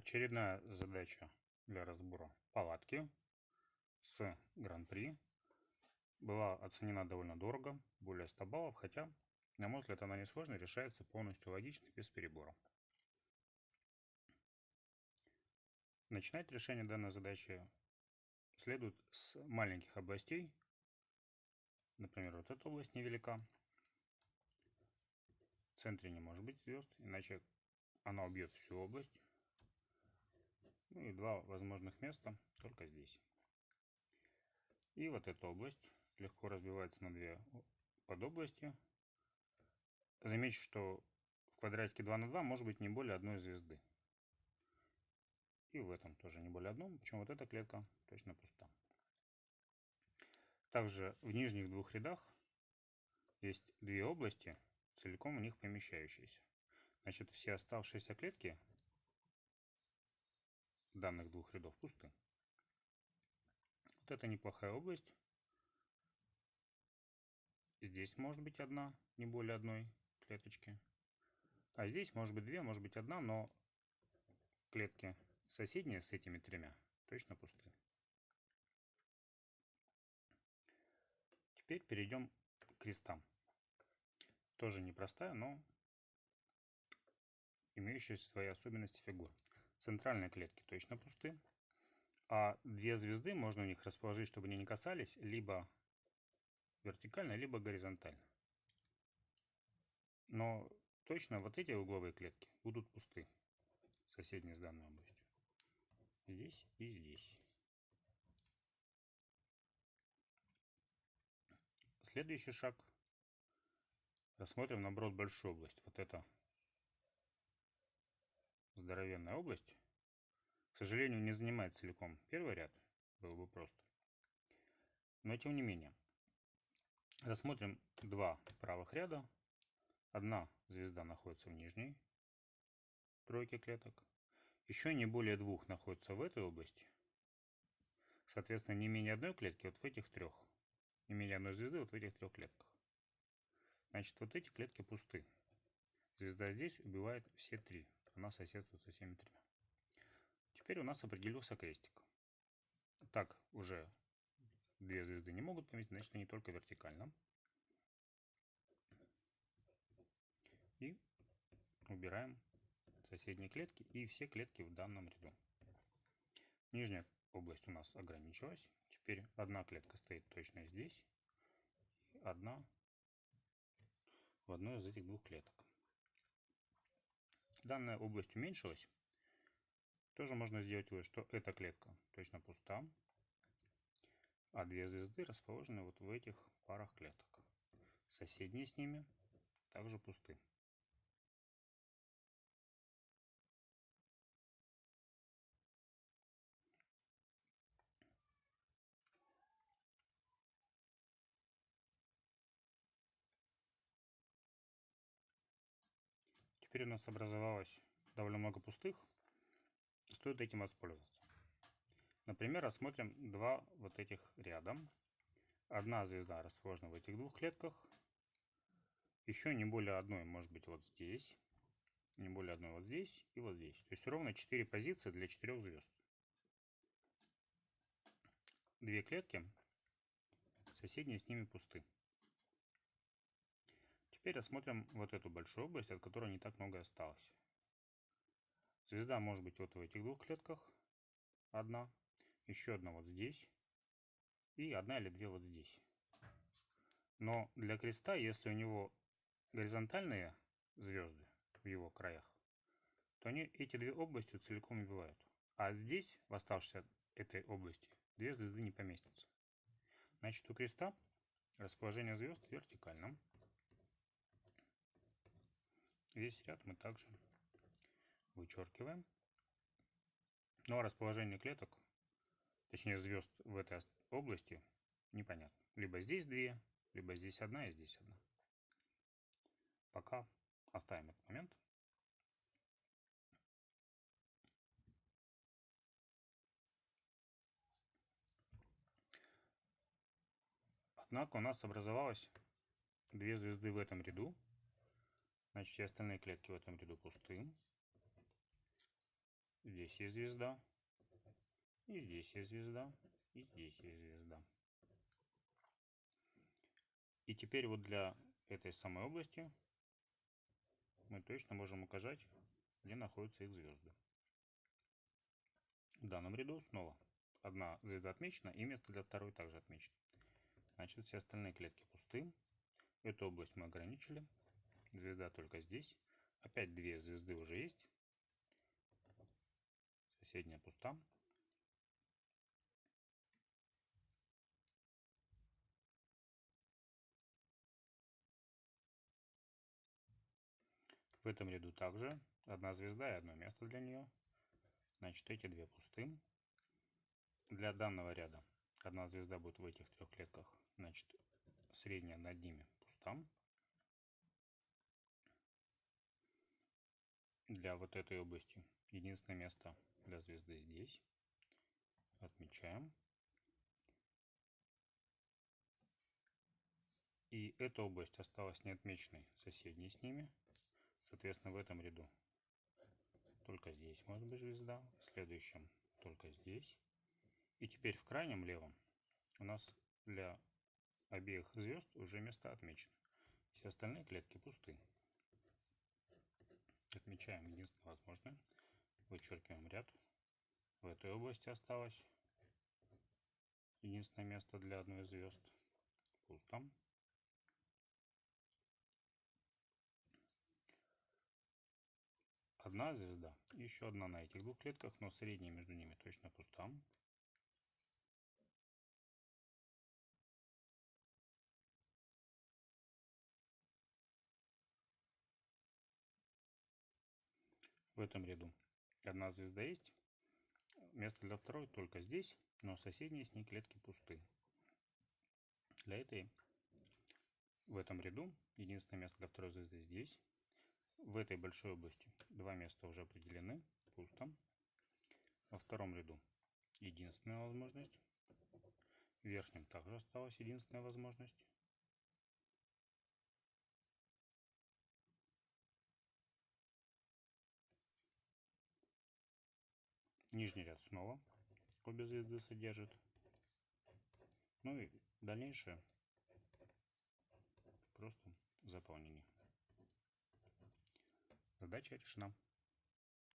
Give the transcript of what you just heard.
Очередная задача для разбора палатки с Гран-при была оценена довольно дорого, более 100 баллов, хотя, на мой взгляд, она несложная, решается полностью логично, без перебора. Начинать решение данной задачи следует с маленьких областей. Например, вот эта область невелика. В центре не может быть звезд, иначе она убьет всю область. Ну и два возможных места только здесь. И вот эта область легко разбивается на две подобласти. Замечу, что в квадратике 2 на 2 может быть не более одной звезды. И в этом тоже не более одной, причем вот эта клетка точно пуста. Также в нижних двух рядах есть две области, целиком в них помещающиеся. Значит, все оставшиеся клетки данных двух рядов пусты. Вот это неплохая область. Здесь может быть одна, не более одной клеточки. А здесь может быть две, может быть одна, но клетки соседние с этими тремя точно пусты. Теперь перейдем к крестам. Тоже непростая, но имеющая свои особенности фигур. Центральные клетки точно пусты. А две звезды можно у них расположить, чтобы они не касались, либо вертикально, либо горизонтально. Но точно вот эти угловые клетки будут пусты, соседние с данной областью. Здесь и здесь. Следующий шаг. Рассмотрим, наоборот, большую область. Вот это здоровенная область. К сожалению, не занимает целиком первый ряд. Было бы просто. Но тем не менее. Рассмотрим два правых ряда. Одна звезда находится в нижней тройке клеток. Еще не более двух находится в этой области. Соответственно, не менее одной клетки вот в этих трех. Не менее одной звезды вот в этих трех клетках. Значит, вот эти клетки пусты. Звезда здесь убивает все три она соседствует со всеми тремя. Теперь у нас определился крестик. Так уже две звезды не могут поместить, значит они только вертикально. И убираем соседние клетки и все клетки в данном ряду. Нижняя область у нас ограничилась. Теперь одна клетка стоит точно здесь. И одна в одной из этих двух клеток данная область уменьшилась, тоже можно сделать вывод, что эта клетка точно пуста, а две звезды расположены вот в этих парах клеток. Соседние с ними также пусты. Теперь у нас образовалось довольно много пустых. Стоит этим воспользоваться. Например, рассмотрим два вот этих рядом. Одна звезда расположена в этих двух клетках. Еще не более одной может быть вот здесь. Не более одной вот здесь и вот здесь. То есть ровно 4 позиции для 4 звезд. Две клетки, соседние с ними пусты. Теперь рассмотрим вот эту большую область, от которой не так много осталось. Звезда может быть вот в этих двух клетках. Одна. Еще одна вот здесь. И одна или две вот здесь. Но для креста, если у него горизонтальные звезды в его краях, то они эти две области целиком убивают. А здесь, в оставшейся этой области, две звезды не поместятся. Значит, у креста расположение звезд вертикально. Весь ряд мы также вычеркиваем. Ну а расположение клеток, точнее звезд в этой области, непонятно. Либо здесь две, либо здесь одна и здесь одна. Пока оставим этот момент. Однако у нас образовалось две звезды в этом ряду. Значит, все остальные клетки в этом ряду пусты. Здесь есть звезда. И здесь есть звезда. И здесь есть звезда. И теперь вот для этой самой области мы точно можем указать, где находятся их звезды. В данном ряду снова одна звезда отмечена и место для второй также отмечено. Значит, все остальные клетки пусты. Эту область мы ограничили. Звезда только здесь. Опять две звезды уже есть. Соседняя пуста. В этом ряду также одна звезда и одно место для нее. Значит, эти две пусты. Для данного ряда одна звезда будет в этих трех клетках. Значит, средняя над ними пуста. Для вот этой области единственное место для звезды здесь. Отмечаем. И эта область осталась неотмеченной соседней с ними. Соответственно, в этом ряду только здесь может быть звезда, в следующем только здесь. И теперь в крайнем левом у нас для обеих звезд уже место отмечено. Все остальные клетки пусты. Отмечаем единственное возможное. Вычеркиваем ряд. В этой области осталось единственное место для одной звезд. Пусто. одна звезда, еще одна на этих двух клетках, но средняя между ними точно пуста. В этом ряду одна звезда есть, место для второй только здесь, но соседние с ней клетки пусты. Для этой в этом ряду единственное место для второй звезды здесь, в этой большой области два места уже определены, пусто. Во втором ряду единственная возможность. В верхнем также осталась единственная возможность. Нижний ряд снова обе звезды содержит. Ну и дальнейшее просто заполнение. Задача решена.